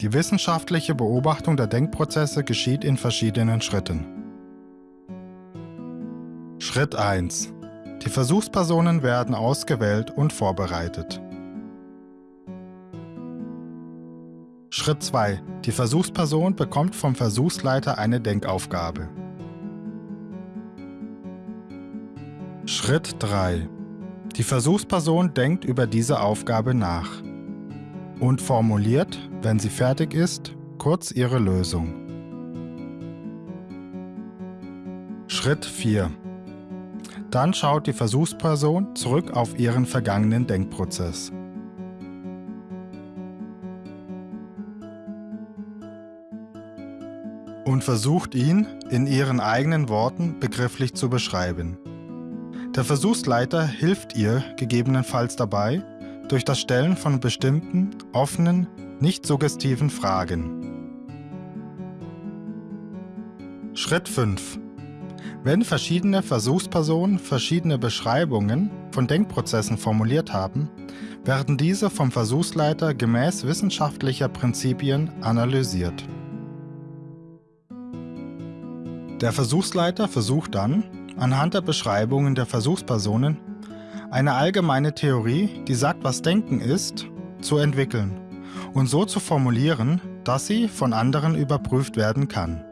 Die wissenschaftliche Beobachtung der Denkprozesse geschieht in verschiedenen Schritten. Schritt 1. Die Versuchspersonen werden ausgewählt und vorbereitet. Schritt 2. Die Versuchsperson bekommt vom Versuchsleiter eine Denkaufgabe. Schritt 3. Die Versuchsperson denkt über diese Aufgabe nach und formuliert, wenn sie fertig ist, kurz ihre Lösung. Schritt 4. Dann schaut die Versuchsperson zurück auf ihren vergangenen Denkprozess. und versucht ihn in ihren eigenen Worten begrifflich zu beschreiben. Der Versuchsleiter hilft ihr gegebenenfalls dabei, durch das Stellen von bestimmten, offenen, nicht suggestiven Fragen. Schritt 5. Wenn verschiedene Versuchspersonen verschiedene Beschreibungen von Denkprozessen formuliert haben, werden diese vom Versuchsleiter gemäß wissenschaftlicher Prinzipien analysiert. Der Versuchsleiter versucht dann, anhand der Beschreibungen der Versuchspersonen, eine allgemeine Theorie, die sagt, was Denken ist, zu entwickeln und so zu formulieren, dass sie von anderen überprüft werden kann.